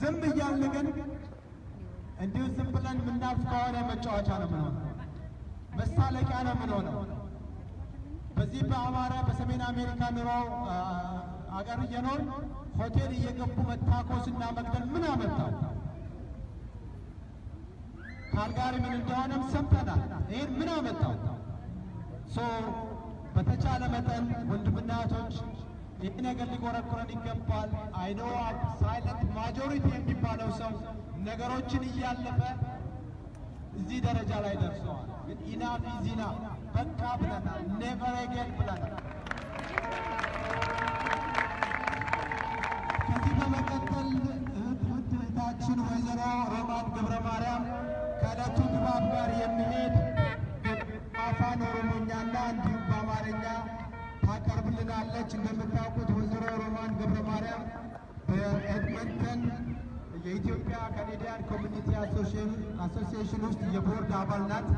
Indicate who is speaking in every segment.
Speaker 1: ዝም እያልን ግን እንዲሁ ዝም ብለን የምናልፍ ከሆነ መጫወቻ ነው የምንሆነው፣ መሳለቂያ ነው የምንሆነው። በዚህ በአማራ በሰሜን አሜሪካ ኑሮ አገር እየኖር ሆቴል እየገቡ መታኮስና መግደል ምን አመጣው? ካልጋሪ ምን እንደሆነም ሰምተናል። ይህን ምን አመጣው? so በተቻለ መጠን ወንድምና እህቶች ይህ ነገር ሊቆረቁረን ይገባል። I know silent majority የሚባለው ሰው ነገሮችን እያለፈ እዚህ ደረጃ ላይ ደርሰዋል። ግን enough is enough በቃ ብለናል። never again ብለናል። ከዚህ በመቀጠል እህታችን ወይዘሮ ሮማን ገብረ ማርያም ከዕለቱ ድባብ ጋር የሚሄድ ታቀርብልናለች። እንደምታውቁት ወይዘሮ ሮማን ገብረ ማርያም በኤድመንተን የኢትዮጵያ Canadian Community Association ውስጥ የቦርድ አባል ናት።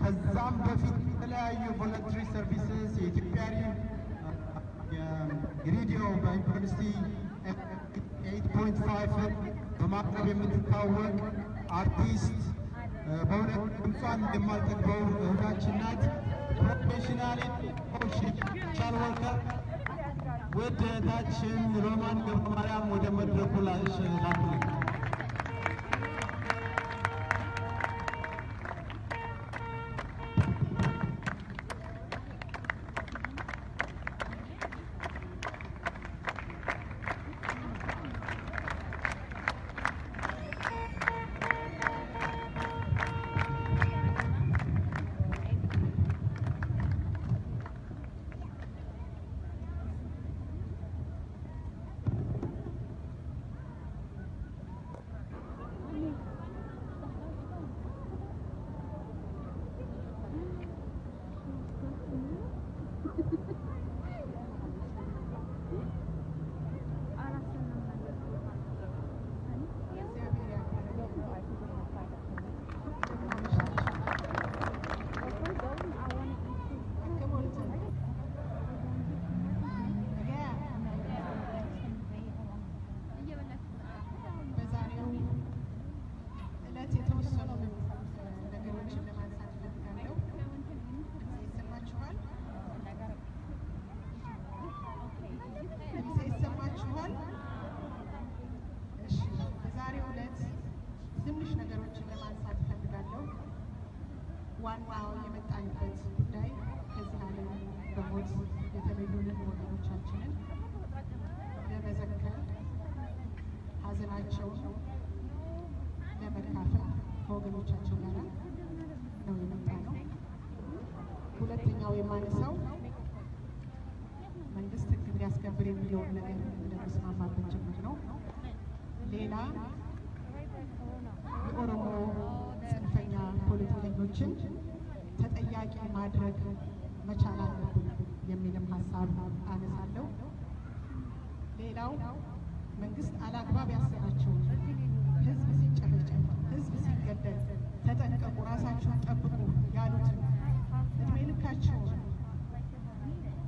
Speaker 1: ከዛም በፊት የተለያዩ voluntary services የኢትዮጵያ የሬዲዮ በዩኒቨርሲቲ eight point five ን በማቅረብ የምትታወቅ አርቲስት በእውነት ድምጿን የማልጠግበው እህታችን ናት። ፕሮፌሽናል ሶሻል ወርከር ውድ እህታችን ሮማን ገብረ ማርያም ወደ መድረኩ ላሽ
Speaker 2: የሚለውን ነገር እንደመስማማበት ጭምር ነው። ሌላ የኦሮሞ ጽንፈኛ ፖለቲከኞችን ተጠያቂ ማድረግ መቻል አለብን የሚልም ሀሳብ አነሳለሁ። ሌላው መንግስት አላግባብ ያሰራቸውን ህዝብ ሲጨፈጨፍ፣ ህዝብ ሲገደል ተጠንቀቁ፣ ራሳችሁን ጠብቁ ያሉትን እድሜ ልካቸውን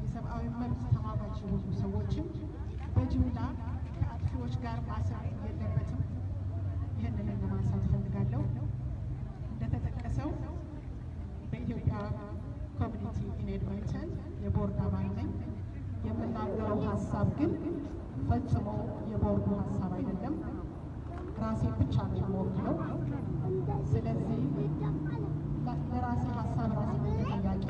Speaker 2: የሰብአዊ መብት ተሟጋች የሆኑ ሰዎችም በጅምላ ከአጥፊዎች ጋር ማሰር የለበትም። ይህንን ለማንሳት እፈልጋለሁ። እንደተጠቀሰው በኢትዮጵያ community in Edmonton የቦርድ አባል ነኝ። የምናገረው ሀሳብ ግን ፈጽሞ የቦርዱ ሀሳብ አይደለም። ራሴ ብቻ ነው የምወክለው። ስለዚህ ለራሴ ሀሳብ ራሴ ተጠያቂ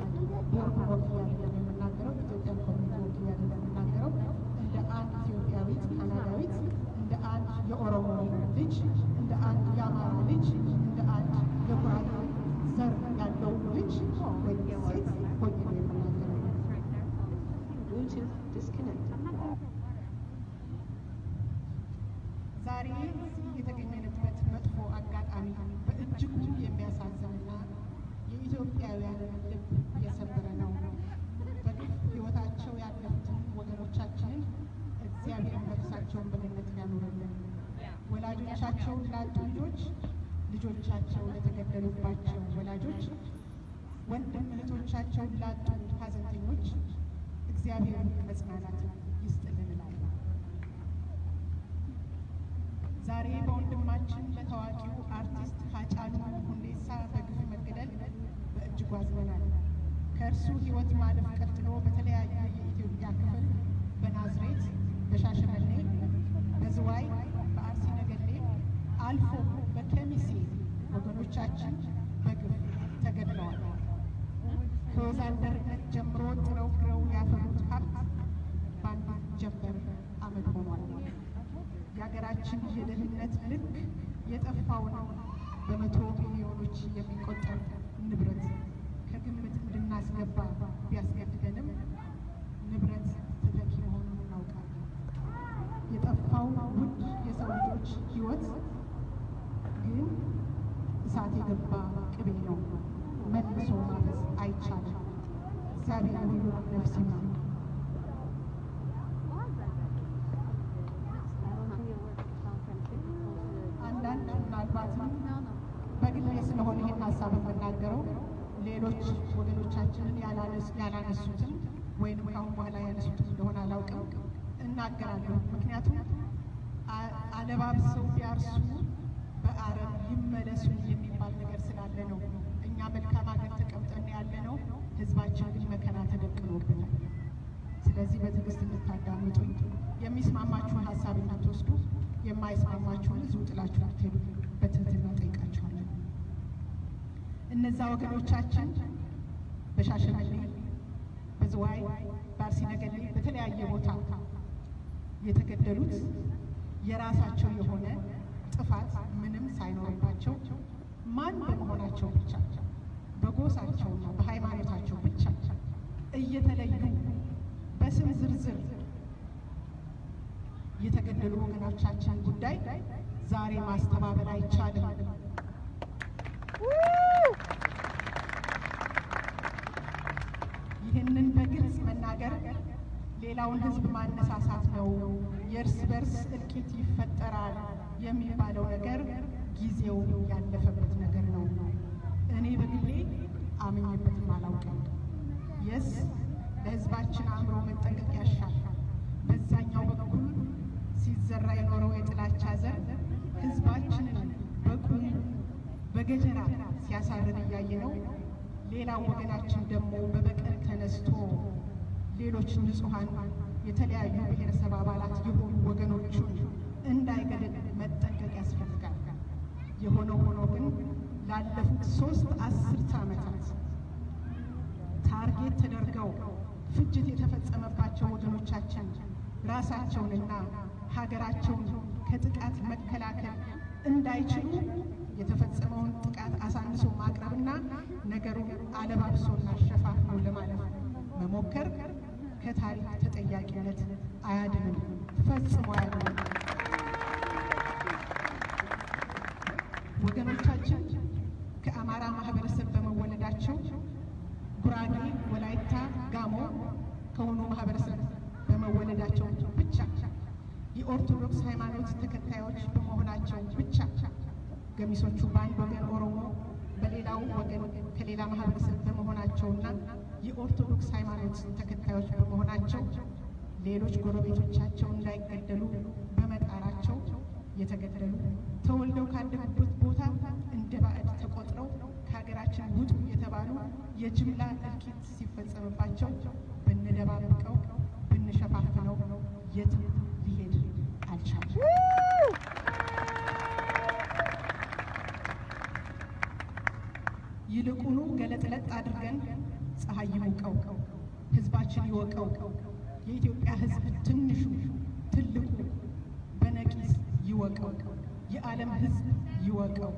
Speaker 2: ቦርዱ ወክዬ አይደለም የምናገረው፣ ኢትዮጵያ community ወክዬ አይደለም የምናገረው። እንደ አንድ ኢትዮጵያዊት ካናዳዊት፣ እንደ አንድ የኦሮሞ ልጅ፣ እንደ አንድ የአማራ ልጅ፣ እንደ አንድ የጉራጌ ዘር ያለው ልጅ ወይም ሴት ሆኜ ነው የምናገረው።
Speaker 3: Bluetooth disconnected.
Speaker 2: ዛሬ እዚህ የተገኘንበት መጥፎ አጋጣሚ በእጅጉ የሚያሳዝንና የኢትዮጵያውያንን ልብ የሰበረ ነው። በግፍ ሕይወታቸው ያለፉትን ወገኖቻችንን እግዚአብሔር ነፍሳቸውን በገነት ያኑርልን። ወላጆቻቸውን ላጡ ልጆች፣ ልጆቻቸው ለተገደሉባቸው ወላጆች፣ ወንድም እህቶቻቸውን ላጡ ሐዘንተኞች እግዚአብሔር መጽናናትን ይስጥልን እላለሁ። ዛሬ በወንድማችን በታዋቂው አርቲስት ሃጫሉ ሁንዴሳ በግፍ መገደል በእጅጉ አዝነናል። ከእርሱ ሕይወት ማለፍ ቀጥሎ በተለያየ የኢትዮጵያ ክፍል በናዝሬት፣ በሻሸመኔ፣ በዝዋይ፣ በአርሲ ነገሌ አልፎ በከሚሴ ወገኖቻችን በግፍ ተገድለዋል። ከወዛደርነት ጀምሮ ጥረው ግረው ያፈሩት ሀብት በአንድ ጀንበር አመድ ሆኗል። የሀገራችን የደህንነት ልክ የጠፋውን በመቶ ሚሊዮኖች የሚቆጠር ንብረት ከግምት እንድናስገባ ቢያስገድደንም ንብረት ተተኪ መሆኑን እናውቃለን። የጠፋው ውድ የሰው ልጆች ሕይወት ግን እሳት የገባ ቅቤ ነው። መልሶ ማፈስ አይቻልም። እግዚአብሔር ነፍስ ይማር። አንዳንድ ምናልባትም በግሌ ስለሆነ ይህን ሀሳብ የምናገረው ሌሎች ወገኖቻችንን ያላነሱትን ወይንም ከአሁን በኋላ ያነሱትን እንደሆነ አላውቅም እናገራለሁ። ምክንያቱም አለባብሰው ቢያርሱ በአረም ይመለሱ የሚባል ነገር ስላለ ነው። እኛ መልካም ሀገር ተቀምጠን ያለ ነው። ህዝባችን ግን መከራ ተደቅኖብናል። ስለዚህ በትዕግስት እንድታዳምጡኝ የሚስማማችሁን ሀሳብ እንድትወስዱ የማይስማማችሁን እዚሁ ጥላችሁ ልትሄዱ በትህትና ጠይቃችኋለን። እነዛ ወገኖቻችን በሻሸመኔ፣ በዝዋይ፣ በአርሲ ነገሌ በተለያየ ቦታ የተገደሉት የራሳቸው የሆነ ጥፋት ምንም ሳይኖርባቸው ማን በመሆናቸው ብቻ በጎሳቸውና በሃይማኖታቸው ብቻ እየተለዩ በስም ዝርዝር የተገደሉ ወገኖቻችን ጉዳይ ዛሬ ማስተባበል አይቻልም። ይህንን በግልጽ መናገር ሌላውን ሕዝብ ማነሳሳት ነው። የእርስ በርስ እልቂት ይፈጠራል የሚባለው ነገር ጊዜው ያለፈበት ነገር ነው። እኔ በግሌ አምኜበትም አላውቅም። የስ ለሕዝባችን አእምሮ መጠንቀቅ ያሻል። በዛኛው በኩል ሲዘራ የኖረው የጥላቻ ዘር ሕዝባችንን በቁም በገጀራ ሲያሳርር እያየ ነው። ሌላው ወገናችን ደግሞ በበቀል ተነስቶ ሌሎች ንጹሐን የተለያዩ ብሔረሰብ አባላት የሆኑ ወገኖቹን እንዳይገድል መጠንቀቅ ያስፈልጋል። የሆነ ሆኖ ግን ላለፉት ሶስት አስርተ ዓመታት ታርጌት ተደርገው ፍጅት የተፈጸመባቸው ወገኖቻችን ራሳቸውንና ሀገራቸውን ከጥቃት መከላከል እንዳይችሉ የተፈጸመውን ጥቃት አሳንሶ ማቅረብና ነገሩን አለባብሶና ሸፋፍኖ ለማለፍ መሞከር ከታሪክ ተጠያቂነት አያድንም፣ ፈጽሞ አያድንም። ወገኖቻችን ከአማራ ማህበረሰብ በመወለዳቸው ጉራጌ፣ ወላይታ፣ ጋሞ ከሆኑ ማህበረሰብ በመወለዳቸው ብቻ የኦርቶዶክስ ሃይማኖት ተከታዮች በመሆናቸው ብቻ ገሚሶቹ በአንድ ወገን ኦሮሞ በሌላው ወገን ከሌላ ማህበረሰብ በመሆናቸውና የኦርቶዶክስ ሃይማኖት ተከታዮች በመሆናቸው ሌሎች ጎረቤቶቻቸው እንዳይገደሉ በመጣራቸው የተገደሉ ተወልደው ካደጉበት ቦታ እንደ ባዕድ ተቆጥረው ከሀገራችን ውጡ የተባሉ የጅምላ እልቂት ሲፈጸምባቸው ብንደባብቀው ብንሸፋፍነው የትም ሊሄድ አልቻለም። ይልቁኑ ገለጥለጥ አድርገን ፀሐይ ይሙቀው፣ ህዝባችን ይወቀው፣ የኢትዮጵያ ህዝብ ትንሹ ትልቁ ይወቀው፣ የዓለም ህዝብ ይወቀው።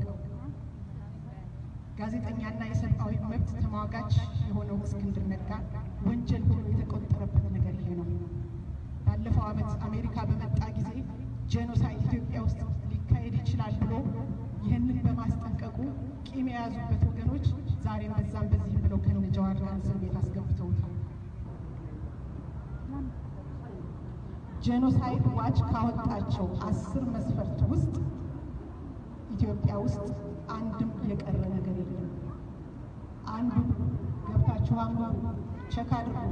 Speaker 2: ጋዜጠኛና የሰብአዊ መብት ተሟጋች የሆነው እስክንድር ነጋ ወንጀል ሆኖ የተቆጠረበት ነገር ይሄ ነው። ባለፈው ዓመት አሜሪካ በመጣ ጊዜ genocide ኢትዮጵያ ውስጥ ሊካሄድ ይችላል ብሎ ይህንን በማስጠንቀቁ ቂም የያዙበት ወገኖች ዛሬም በዛም በዚህም ብለው ከነ ጀዋር እስር ቤት አስገብተውታል። Genocide Watch ካወጣቸው አስር መስፈርት ውስጥ ኢትዮጵያ ውስጥ አንድም የቀረ ነገር የለም። አንዱ ገብታችሁ አንብቡ፣ check አድርጉ።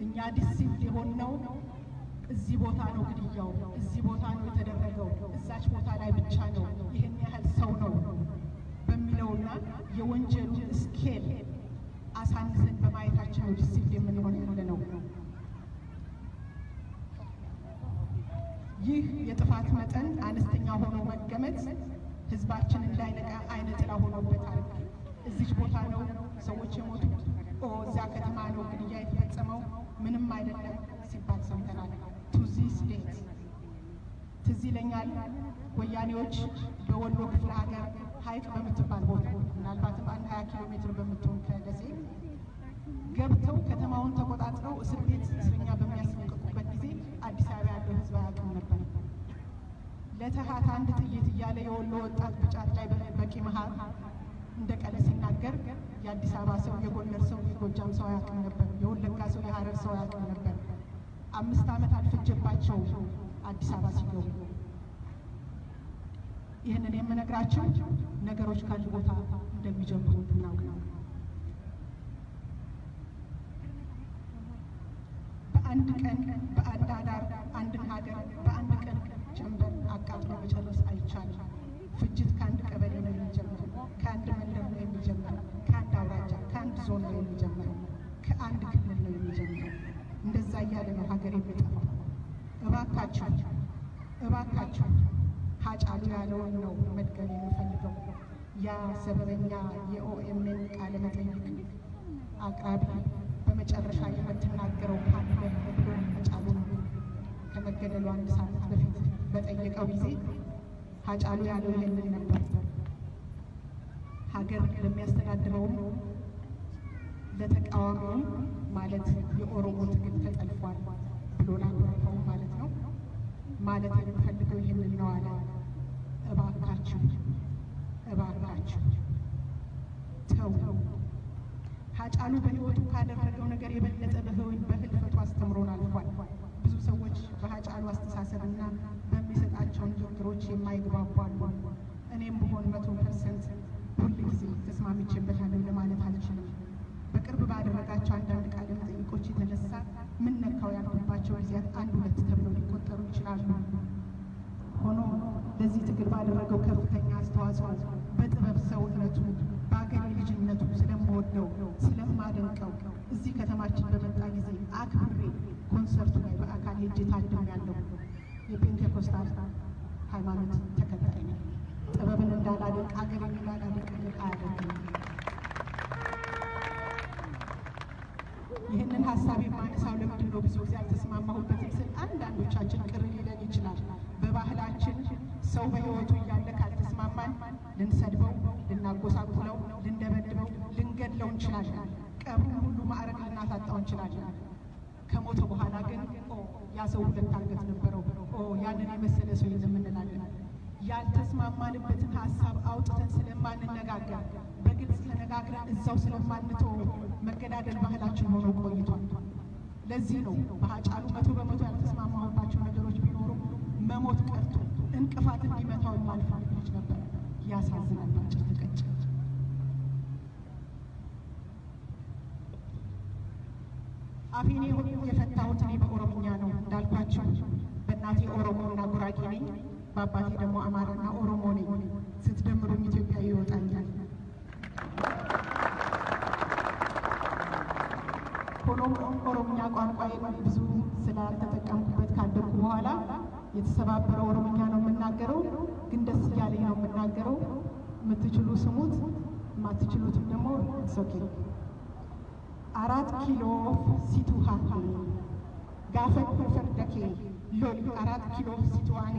Speaker 2: እኛ deceived የሆነው እዚህ ቦታ ነው ግድያው፣ እዚህ ቦታ ነው የተደረገው፣ እዛች ቦታ ላይ ብቻ ነው፣ ይህን ያህል ሰው ነው በሚለውና የወንጀሉ scale አሳንሰን በማየታችን ነው deceived የምንሆን ያለነው። ይህ የጥፋት መጠን አነስተኛ ሆኖ መገመት ህዝባችን እንዳይነቃ አይነ ጥላ ሆኖበታል። እዚች ቦታ ነው ሰዎች የሞቱት፣ እዚያ ከተማ ነው ግድያ የተፈጸመው፣ ምንም አይደለም ሲባል ሰምተናል። to this date ትዝ ይለኛል ወያኔዎች በወሎ ክፍለ ሀገር ሀይቅ በምትባል ቦታ ምናልባትም አንድ ሀያ ኪሎ ሜትር በምትሆን ከደሴ ገብተው ከተማውን ተቆጣጥረው እስር ቤት እስረኛ ጊዜ አዲስ አበባ ያለው ህዝብ አያውቅም ነበር። ለተሃት አንድ ጥይት እያለ የወሎ ወጣት ብጫት ላይ በቂ መሀል እንደ ቀለ ሲናገር የአዲስ አበባ ሰው፣ የጎንደር ሰው፣ የጎጃም ሰው አያውቅም ነበር። የወለጋ ሰው፣ የሀረር ሰው አያውቅም ነበር። አምስት ዓመት አልፈጀባቸው አዲስ አበባ ሲገቡ። ይህንን የምነግራቸው ነገሮች ከአንድ ቦታ እንደሚጀምሩ እንድናውቅ ነው። በአንድ ቀን በአንድ አዳር አንድን ሀገር በአንድ ቀን ጀንበር አቃጥሎ መጨረስ አይቻልም። ፍጅት ከአንድ ቀበሌ ነው የሚጀምረው፣ ከአንድ መንደር ነው የሚጀምረው፣ ከአንድ አውራጃ፣ ከአንድ ዞን ነው የሚጀምረው፣ ከአንድ ክልል ነው የሚጀምረው። እንደዛ እያለ ነው ሀገር የሚጠፋው። እባካችሁ እባካችሁ ሀጫሉ ያለውን ነው መድገም የሚፈልገው። ያ ሰበበኛ የኦኤምኤን ቃለ መጠይቅ አቅራቢ በመጨረሻ የምትናገረው ከመገደሉ አንድ ሳምንት በፊት በጠየቀው ጊዜ ሀጫሉ ያለው ይህንን ነበር። ሀገር ለሚያስተዳድረውም ለተቃዋሚውም ማለት የኦሮሞ ትግል ተጠልፏል ብሎ ላኮረፈው ማለት ነው። ማለት የምፈልገው ይህንን ነው አለ። እባካችሁ እባካችሁ ተው። ሀጫሉ በሕይወቱ ካደረገው ነገር የበለጠ በህልፈቱ አስተምሮን አልፏል። ብዙ ሰዎች በሀጫሉ አስተሳሰብና በሚሰጣቸው ንግግሮች የማይግባቡ አሉ። እኔም ብሆን መቶ percent ሁል ጊዜ ተስማምቼበታለሁ ለማለት አልችልም። በቅርብ ባደረጋቸው አንዳንድ ቃለ መጠይቆች የተነሳ ምን ነካው ያልኩባቸው ጊዜያት አንድ ሁለት ተብለው ሊቆጠሩ ይችላሉ። ሆኖም ለዚህ ትግል ባደረገው ከፍተኛ አስተዋጽኦ በጥበብ ሰውነቱ በአገሬ ልጅነቱ ስለምወደው ስለማደንቀው እዚህ ከተማችን በመጣ ጊዜ አክብሬ ኮንሰርቱ ላይ በአካል ሄጄ ታድሜያለሁ። የፔንቴኮስታል ሃይማኖት ተከታይ ነኝ። ጥበብን እንዳላደንቅ አገሬን እንዳላደንቅ አያደርግም። ይህንን ሀሳብ የማነሳው ለምንድን ነው? ብዙ ጊዜ አልተስማማሁበትም ስል አንዳንዶቻችን ቅር ሊለን ይችላል። በባህላችን ሰው በሕይወቱ ካልተስማማን ልንሰድበው፣ ልናጎሳቁለው፣ ልንደበድበው፣ ልንገድለው እንችላለን። ቀብሩን ሁሉ ማዕረግ ልናሳጣው እንችላለን። ከሞተ በኋላ ግን ኦ ያ ሰው ሁለት አንገት ነበረው፣ ኦ ያንን የመሰለ ሰው የለም እንላለን። ያልተስማማንበትን ሀሳብ አውጥተን ስለማንነጋገር በግልጽ ተነጋግረን እዛው ስለማንተው መገዳደል ባህላችን ሆኖ ቆይቷል። ለዚህ ነው በሀጫሉ መቶ በመቶ ያልተስማማሁባቸው ነገሮች ቢኖሩም መሞት ቀርቶ እንቅፋት እንዲመታው የማልፈልግ ልጅ ነበር። ያሳዝናል። ባጭር ተቀጭ አፌን የፈታሁት እኔ በኦሮምኛ ነው እንዳልኳቸው በእናቴ ኦሮሞ እና ጉራጌ ነኝ። በአባቴ ደግሞ አማራና ኦሮሞ ነኝ። ስትደምሩም ኢትዮጵያዊ ይወጣኛል። ሆኖም ኦሮምኛ ቋንቋዬን ብዙ ስላልተጠቀምኩበት ካደግኩ በኋላ የተሰባበረ ኦሮምኛ ነው የምናገረው፣ ግን ደስ እያለኝ ነው የምናገረው። የምትችሉ ስሙት፣ የማትችሉትም ደግሞ ሶኬ አራት ኪሎ ሲቱ ሀቴ ጋፈን ፈርደኬ ሎሊ አራት ኪሎ ሲቱዋኔ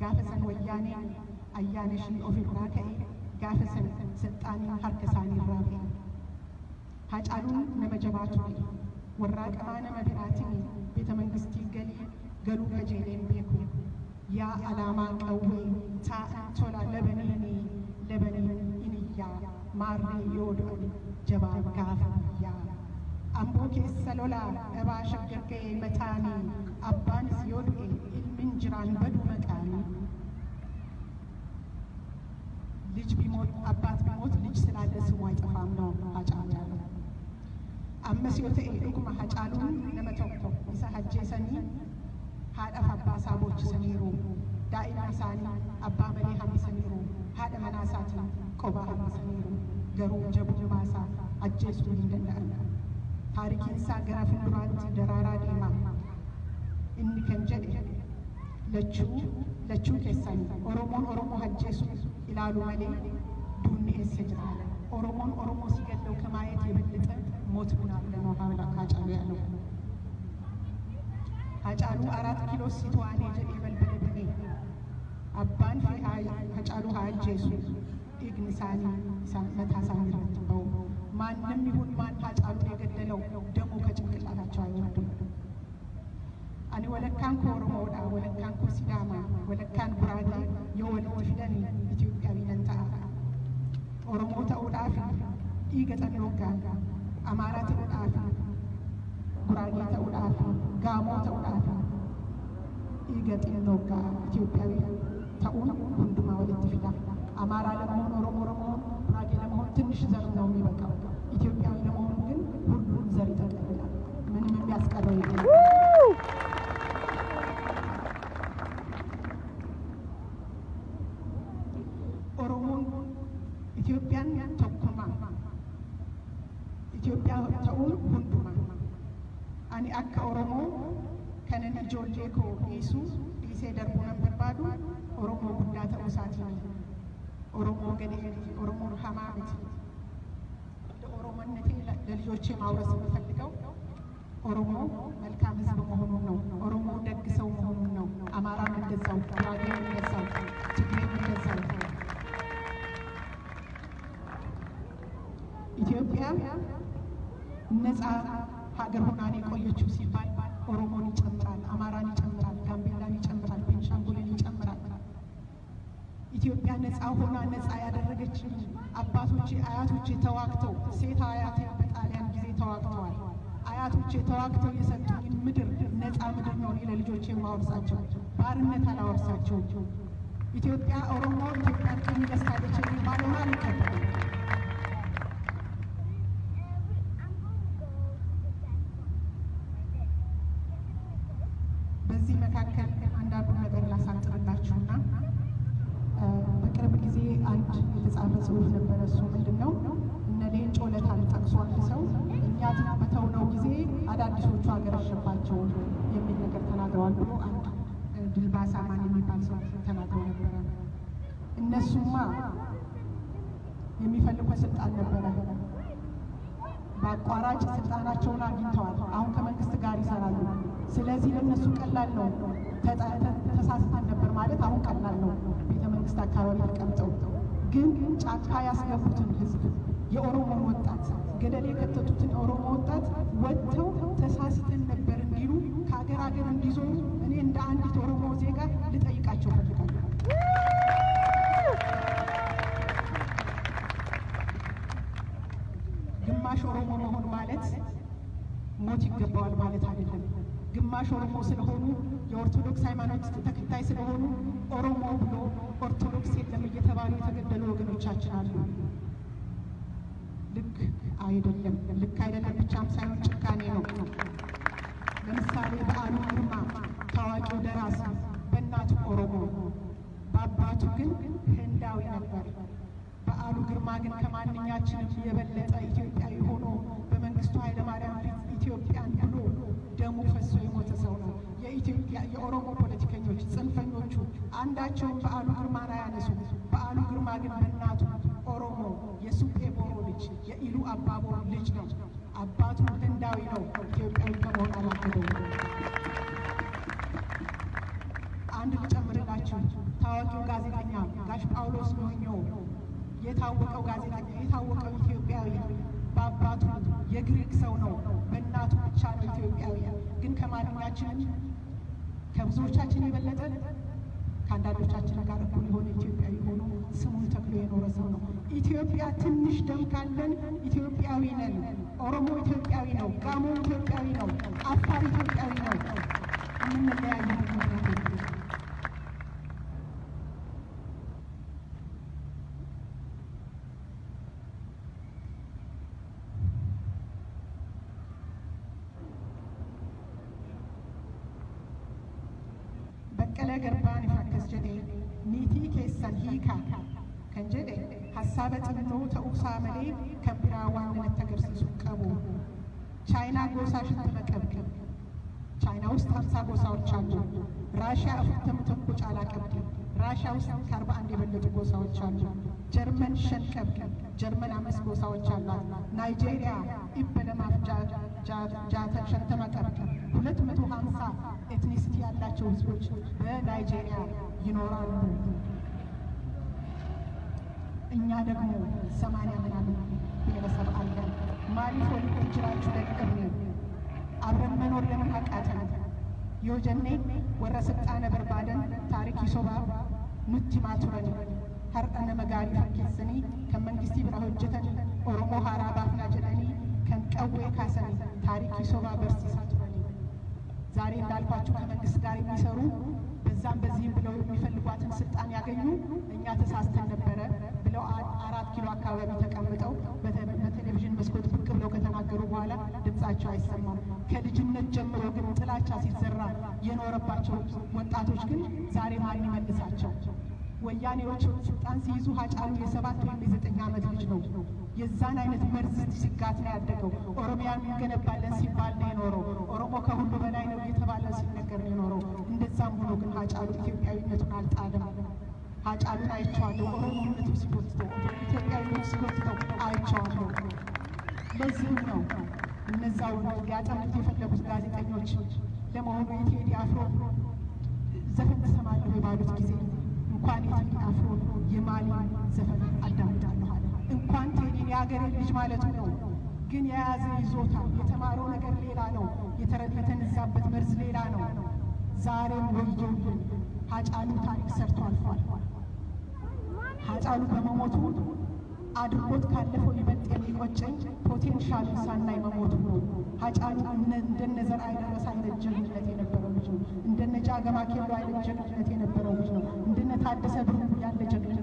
Speaker 2: ጋፈሰን ወያኔ አያነሺ ኦፊራ ጋፈሰን ስልጣኔ ሀርከሳኒ ራፌ ሀጫሉን ነመጀባቱ ወራቀማ ነመ ቢራትን ቤተ መንግስቲ ገሊ ገሉ ከጄሌን ቤኩ። ያ አላማ ቀዌ ቶላ ለበኒኒ ለበኒን ኢንያ ማሬ ዮዶን ጀባ ጋፍ ያ አምቦ ኬሰ ሎላ ደባ ሸገርገ መታኒ አባንስ ዮዱኤ ኢልሚን ጅራን በዱ መቃኒ ልጅ ቢሞት አባት ቢሞት ልጅ ስላለ ስሙ አይጠፋም ነው ያለው። አመስ hacaaluun nama tokko isa ajjeesanii haadhaaf abbaa isaa boochисaniiru daa'ima isaanii abbaa malee hambisaniiru haadha manaa isaatiin qobaa hambisaniiru garuu jabummaa isaa ajjeesuu hin danda'an taarikiin isaa gara fuulduraatti daraaraa deema inni kan jedhe lachuu lachuu keessanii Oromoon Oromoo hajjeesu ilaalu malee duunni eessa jira? Oromoon Oromoo ሲገድለው ከማየት የበለጠ ሞት ምን አለ ነው ሃጫሉ ያለው። ሃጫሉ አራት ኪሎ ሲተዋኔ ጀዴ በልበለ ብኔ አባን ፌ ሃጫሉ ሀጀሱ ኢግን ሳኒ መታ ሳኒ ረትበው። ማንም ይሁን ማን ሃጫሉን የገደለው ደሙ ከጭንቅላታቸው አይወርድም። አኒ ወለካን ከኦሮሞዳ ወለካን ከሲዳማ ወለካን ጉራጌ የወልድ ፊደን ኢትዮጵያዊ ነን ta'a ኦሮሞ dhiiga xannoogaa amaaraa ta'uudhaaf guraagee ta'uudhaaf gaamoo ta'uudhaaf dhiiga xinnoogaa ኢትዮጵያዊ ta'uun hundumaa walitti fida አማራ ለመሆን ኦሮሞ ለመሆን ጉራጌ ለመሆን ትንሽ ዘር ነው የሚበቃው ኢትዮጵያዊ ለመሆን ግን ሁሉም ዘር ይጠቀልላል ምንም የሚያስቀረው የለም ኦሮሞን ኢትዮጵያን tokkuma Itoophiyaa ta'uun hunduma akka Oromoo kanan ijoollee koo dhiisu dhiisee darbuu nan barbaadu Oromoo guddaa ta'uu isaatiin Oromoo gadee Oromoon hamaa miti ለኦሮሞነቴ ለልጆቼ ማውረስ የምፈልገው ኦሮሞ መልካም ሕዝብ መሆኑን ነው። ኦሮሞ ደግ ሰው መሆኑን ነው። አማራም እንደዛው፣ ጉራጌም እንደዛው፣ ትግሬም እንደዛው። ኢትዮጵያ ነፃ ሀገር ሆናን የቆየችው ሲባል ኦሮሞን ይጨምራል፣ አማራን ይጨምራል፣ ጋምቤላን ይጨምራል፣ ቤንሻንጉልን ይጨምራል። ኢትዮጵያ ነፃ ሆና ነፃ ያደረገች አባቶቼ አያቶቼ ተዋግተው ሴት አያቴ በጣሊያን ጊዜ ተዋግተዋል። አያቶቼ ተዋግተው የሰጡኝ ምድር ነፃ ምድር ነው ለልጆቼ የማወርሳቸው፣ ባርነት አላወርሳቸው። ኢትዮጵያ ኦሮሞ ኢትዮጵያን ቅኝ ገዝታለች የሚባለውን አልቀበልም። በዚህ መካከል አንዳንዱ ነገር ላሳጥርላችሁና በቅርብ ጊዜ አንድ የተጻፈ ጽሑፍ ነበረ። እሱ ምንድን ነው? እነ ሌንጮ ለታን ጠቅሶ አንድ ሰው እኛ በተውነው ጊዜ አዳዲሶቹ አገረሸባቸው የሚል ነገር ተናግረዋል ብሎ አንድ ድልባሳ ማን የሚባል ሰው ተናግረው ነበረ። እነሱማ የሚፈልጉት ስልጣን ነበረ። በአቋራጭ ስልጣናቸውን አግኝተዋል። አሁን ከመንግስት ጋር ይሰራሉ። ስለዚህ ለእነሱ ቀላል ነው። ተሳስተን ነበር ማለት አሁን ቀላል ነው። ቤተ መንግስት አካባቢ ተቀምጠው ግን ጫካ ያስገቡትን ህዝብ የኦሮሞን ወጣት ገደል የከተቱትን የኦሮሞ ወጣት ሞት ይገባዋል ማለት አይደለም። ግማሽ ኦሮሞ ስለሆኑ የኦርቶዶክስ ሃይማኖት ተከታይ ስለሆኑ ኦሮሞ ብሎ ኦርቶዶክስ የለም እየተባሉ የተገደሉ ወገኖቻችን አሉ። ልክ አይደለም። ልክ አይደለም ብቻም ሳይሆን ጭካኔ ነው። ለምሳሌ በዓሉ ግርማ ታዋቂው ደራሲ በእናቱ ኦሮሞ በአባቱ ግን ህንዳዊ ነበር። በዓሉ ግርማ ግን ከማንኛችንም የበለጠ ኢትዮጵያዊ ሆኖ በመንግስቱ ኃይለማርያም ፊት ኢትዮጵያን ብሎ ደሙ ፈሶ የሞተ ሰው ነው። የኢትዮጵያ የኦሮሞ ፖለቲከኞች ጽንፈኞቹ አንዳቸውም በዓሉ ግርማን አያነሱ። በዓሉ ግርማ ግን በእናቱ ኦሮሞ የሱጴ ቦሮ ልጅ የኢሉ አባቦር ልጅ ነው። አባቱ ህንዳዊ ነው። ኢትዮጵያዊ ከመሆን አላገደው። አንድ ልጨምርላችሁ። ታዋቂው ጋዜጠኛ ጋሽ ጳውሎስ ኞኞ የታወቀው ጋዜጠኛ የታወቀው ኢትዮጵያዊ በአባቱ የግሪክ ሰው ነው፣ በእናቱ ብቻ ነው ኢትዮጵያዊ። ግን ከማንኛችንም ከብዙዎቻችን የበለጠ ከአንዳንዶቻችን ጋር እኩል የሆነ ኢትዮጵያዊ ሆኖ ስሙን ተክሎ የኖረ ሰው ነው። ኢትዮጵያ ትንሽ ደም ካለን ኢትዮጵያዊ ነን። ኦሮሞ ኢትዮጵያዊ ነው፣ ጋሞ ኢትዮጵያዊ ነው፣ አፋር ኢትዮጵያዊ ነው። የምንለያየው jedhe niitii keessan hiikaa kan jedhe hasaaba xinnoo ta'uusaa malee kan biraa waan namatti agarsiisu qabu ቻይና ጎሳ ሽንት መቀብቅ ቻይና ውስጥ ሀምሳ ጎሳዎች አሉ። ራሽያ እፍተም ተኮ ጫላ ቀብዲ ራሽያ ውስጥ ከአርባ አንድ የበለጡ ጎሳዎች አሉ። ጀርመን ሸንቀብ ጀርመን አምስት ጎሳዎች አሏት። ናይጄሪያ ኢበለማፍ ጃተ ሸንተመ ቀብዲ ሁለት መቶ ሀምሳ ኤትኒሲቲ ያላቸው ህዝቦች በናይጄሪያ ይኖራሉ። እኛ ደግሞ ሰማንያ ምናምን ብሔረሰብ አለን። ማሊፎ ጅራችሁ ደግቅርኒ አብረን መኖር ለምን አቃተን? የወጀኔ ወረ ስልጣነ በርባደን ታሪክ ይሶባ ኑቲ ማቱረኒ ሀርጠነ መጋሪ ፈኬስኒ ከመንግስቲ ብራ ኦሮሞ ሀራ ባፍና ጀለኒ ከንቀዌ ካሰኒ ታሪክ ይሶባ በርሲሳ ቱረኒ ዛሬ እንዳልኳችሁ ከመንግስት ጋር የሚሰሩ በዛም በዚህም ብለው የሚፈልጓትን ስልጣን ያገኙ እኛ ተሳስተን ነበረ ብለው አራት ኪሎ አካባቢ ተቀምጠው በቴሌቪዥን መስኮት ብቅ ብለው ከተናገሩ በኋላ ድምጻቸው አይሰማም። ከልጅነት ጀምሮ ግን ጥላቻ ሲዘራ የኖረባቸው ወጣቶች ግን ዛሬ ማን ይመልሳቸው? ወያኔዎች ስልጣን ሲይዙ ሀጫሉ የሰባት ወይም የዘጠኝ ዓመት ልጅ ነው። የዛን አይነት መርዝ ሲጋት ነው ያደገው። ኦሮሚያን እንገነባለን ሲባል ነው የኖረው። ኦሮሞ ከሁሉ በላይ ነው እየተባለ ሲነገር ነው የኖረው። እንደዛም ሆኖ ግን ሀጫሉ ኢትዮጵያዊነቱን አልጣለም። ሀጫሉን አይቼዋለሁ። ኦሮሞነቱ ሲጎትተው፣ ኢትዮጵያዊነቱ ሲጎትተው አይቼዋለሁ። ለዚህም ነው እነዛው ሊያጠምት የፈለጉት ጋዜጠኞች ለመሆኑ የቴዲ አፍሮ ዘፈን ትሰማለሁ ባሉት ጊዜ እንኳን የቴዲ አፍሮ የማሊ ዘፈን አዳምጣለሁ አለ። እንኳን ቴዲን የሀገሬ ልጅ ማለቱ ነው። ግን የያዘ ይዞታል። የተማረው ነገር ሌላ ነው። የተነዛበት መርዝ ሌላ ነው። ዛሬም ወዮልን። ሀጫሉ ታሪክ ሰርቶ አልፏል። ሀጫሉ በመሞቱ አድርጎት ካለፈው ይበልጥ የሚቆጨኝ ፖቴንሻሉን ሳናይ መሞቱ ነው። ሀጫሉ እንደነ ዘርአይ ደረስ አይነት ጀግንነት የነበረው ልጅ ነው። እንደነ ጃገማ ኬሎ አይነት ጀግንነት የነበረው ልጅ ነው። እንደነ ታደሰ ብሩ ያለ ጀግንነት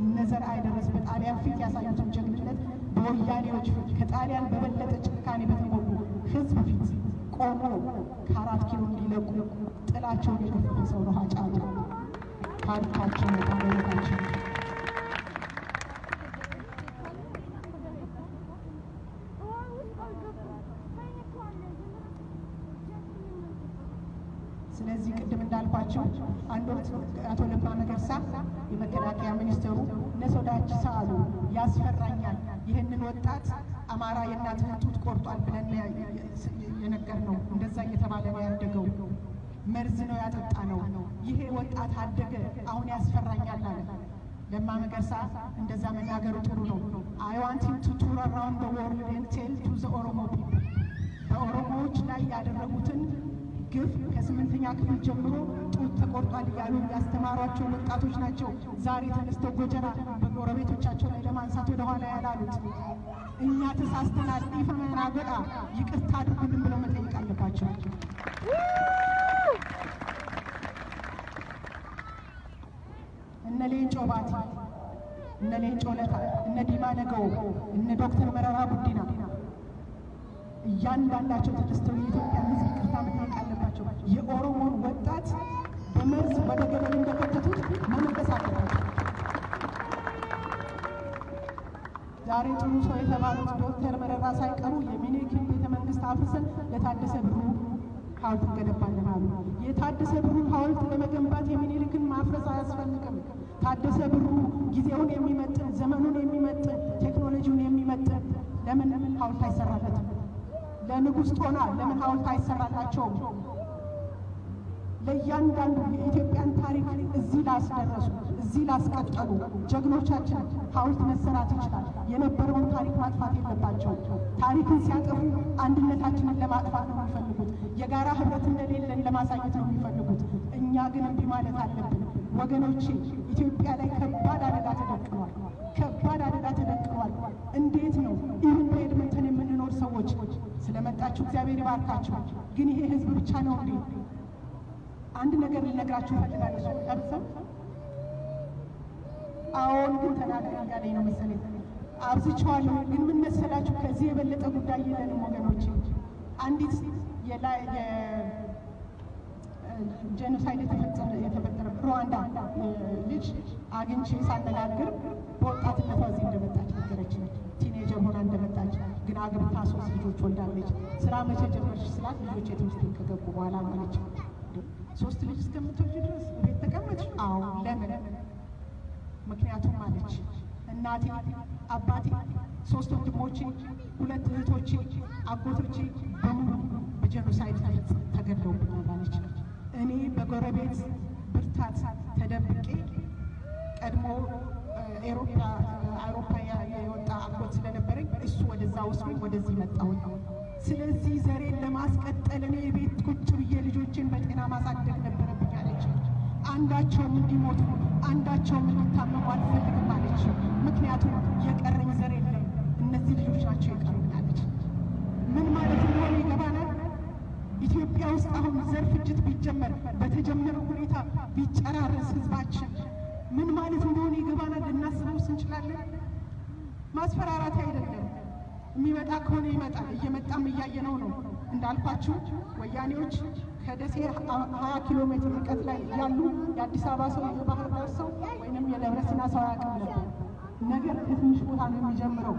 Speaker 2: ነው። እነ ዘርአይ ደረስ በጣሊያን ፊት ያሳዩትን ጀግንነት በወያኔዎች ፊት ከጣሊያን በበለጠ ጭካኔ በተሞሉ ሕዝብ ፊት ቆሞ ከአራት ኪሎ እንዲለቁ ጥላቸውን የገፈፈ ሰው ነው ሀጫሉ። ታሪካችን ነው ታሪካችን ስለዚህ ቅድም እንዳልኳቸው አንድ ወቅት አቶ ለማ መገርሳ የመከላከያ ሚኒስትሩ na sodaachisa አሉ። ያስፈራኛል፣ ይህንን ወጣት አማራ የእናትህን ጡት ቆርጧል ብለን የነገርነው። እንደዛ እየተባለ ነው ያደገው። መርዝ ነው ያጠጣነው። ይሄ ወጣት አደገ፣ አሁን ያስፈራኛል አለ ለማ መገርሳ። እንደዛ መናገሩ ጥሩ ነው። I want him to tour around the world and tell to the Oromo people በኦሮሞዎች ላይ ያደረጉትን ግፍ ከስምንተኛ ክፍል ጀምሮ ጡት ተቆርጧል እያሉ ያስተማሯቸው ወጣቶች ናቸው። ዛሬ ተነስተው ጎጀራ በጎረቤቶቻቸው ላይ ለማንሳት ወደኋላ ያላሉት እኛ ተሳስተናል፣ ኢፈመና ጎዳ ይቅርታ አድርጉልን ብለው መጠየቅ አለባቸው። እነ ሌንጮ ባቲ፣ እነ ሌንጮ ለታ፣ እነ ዲማ ነገው፣ እነ ዶክተር መረራ ጉዲና እያንዳንዳቸው ተነስተው የኢትዮጵያ ሕዝብ ይቅርታ መጠየቅ አለባቸው። የኦሮሞን ወጣት በመርዝ ወደ ገደል እንደከተቱት መመለስ አለባቸው። ዛሬ ጥሩ ሰው የተባሉት ዶክተር መረራ ሳይቀሩ የሚኒልክን ቤተ መንግስት አፍርሰን ለታደሰ ብሩ ሐውልት እንገነባለን አሉ። የታደሰ ብሩን ሐውልት ለመገንባት የሚኒልክን ማፍረስ አያስፈልግም። ታደሰ ብሩ ጊዜውን የሚመጥን ዘመኑን የሚመጥን ቴክኖሎጂውን የሚመጥን ለምን ሐውልት አይሰራለትም? ለንጉሥ ጦና ለምን ሐውልት አይሰራላቸውም? ለእያንዳንዱ የኢትዮጵያን ታሪክ እዚህ ላስደረሱ እዚህ ላስቀጠሉ ጀግኖቻችን ሐውልት መሰራት ይችላል። የነበረውን ታሪክ ማጥፋት የለባቸው። ታሪክን ሲያጠፉ አንድነታችንን ለማጥፋት ነው የሚፈልጉት። የጋራ ህብረት እንደሌለን ለማሳየት ነው የሚፈልጉት። እኛ ግን እምቢ ማለት አለብን ወገኖቼ። ኢትዮጵያ ላይ ከባድ አደጋ ተደቅኗል። ከባድ አደጋ ተደቅኗል። እንዴት ነው ይህን በኤድመንተን የምንኖር ሰዎች ስለመጣችሁ እግዚአብሔር ይባርካችሁ። ግን ይሄ ህዝብ ብቻ ነው እንዴ? አንድ ነገር ልነግራችሁ እፈልጋለሁ። ቀርሰም አዎን ግን ተናገር እያለኝ ነው መሰለኝ። አብዝቼዋለሁ። ግን ምን መሰላችሁ? ከዚህ የበለጠ ጉዳይ የለንም ወገኖቼ። አንዲት genocide የተፈጠረ ሩዋንዳ ልጅ አግኝቼ ሳነጋግር በወጣትነቷ እዚህ እንደመጣች ነገረች። teenager ሆና እንደመጣች ግን አግብታ ሶስት ልጆች ወልዳለች። ስራ መቼ ጀመርሽ ስላት ልጆች የትምህርት ከገቡ በኋላ አለች። ሶስት ልጅ እስከምትወልጂ ድረስ ቤት ተቀመጥሽ? አዎ። ለምን? ምክንያቱም አለች እናቴ፣ አባቴ፣ ሶስት ወንድሞቼ፣ ሁለት እህቶቼ፣ አጎቶቼ በሙሉ በጀኖሳይድ ተገድለውብኛል አለች። እኔ በጎረቤት ብርታት ተደብቄ ቀድሞ አውሮፓ የወጣ አጎት ስለነበረኝ እሱ ወደዛ ወስዶኝ ወደዚህ መጣሁኝ። ስለዚህ ዘሬን ለማስቀጠል እኔ ቤት ቁጭ ብዬ ልጆችን በጤና ማሳደግ ነበረብኝ አለች። አንዳቸውም እንዲሞቱ አንዳቸውም እንዲታመሙ አልፈልግም አለች። ምክንያቱም የቀረኝ ዘር የለም፣ እነዚህ ልጆች ናቸው የቀሩኝ አለች። ምን ማለት እንደሆነ ይገባናል። ኢትዮጵያ ውስጥ አሁን ዘር ፍጅት ቢጀመር በተጀመረው ሁኔታ ቢጨራረስ ህዝባችን ምን ማለት እንደሆነ ይገባናል። ልናስበውስ እንችላለን። ማስፈራራት አይደለም። የሚመጣ ከሆነ ይመጣል። እየመጣም እያየነው ነው። እንዳልኳችሁ ወያኔዎች ከደሴ ሀያ ኪሎ ሜትር ርቀት ላይ ያሉ የአዲስ አበባ ሰው የባህር ዳር ሰው ወይንም የደብረ ሰው አያውቅም ነበር። ነገር ከትንሽ ቦታ ነው የሚጀምረው።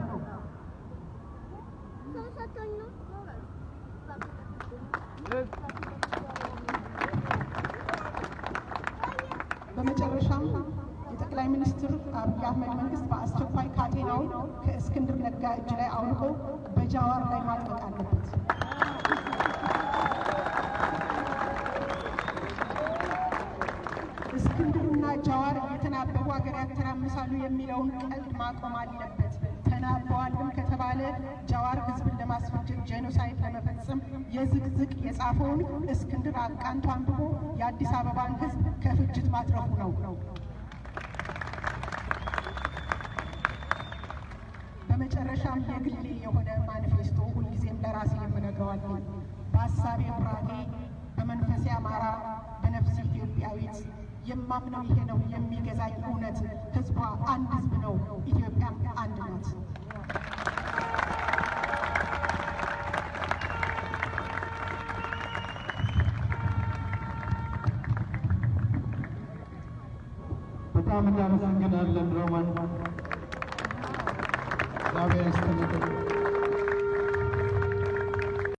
Speaker 2: በመጨረሻም የጠቅላይ ሚኒስትር አብይ አህመድ መንግስት በአስቸኳይ ካቴናውን ከእስክንድር ነጋ እጅ ላይ አውልቆ በጃዋር ላይ ማጥበቅ አለበት። እስክንድርና ጃዋር እየተናበቡ ሀገር ያተራምሳሉ የሚለውን ቀልድ ማቆም አለበት። ተናበዋልም ከተባለ ጃዋር ህዝብን ለማስፈጀት ጄኖሳይድ ለመፈጸም የዝቅዝቅ የጻፈውን እስክንድር አቃንቶ አንብቦ የአዲስ አበባን ህዝብ ከፍጅት ማትረፉ ነው። በመጨረሻም የግሌ የሆነ ማኒፌስቶ ሁልጊዜም ለራሴ የምነግረዋለሁ። በሀሳቤ ጉራጌ፣ በመንፈሴ አማራ፣ በነፍሴ ኢትዮጵያዊት የማምነው ይሄ ነው የሚገዛኝ እውነት። ህዝቧ አንድ ህዝብ ነው። ኢትዮጵያም አንድ ናት።
Speaker 1: በጣም እናመሰግናለን ሮማን። እግዚአብሔር ይስጥልን።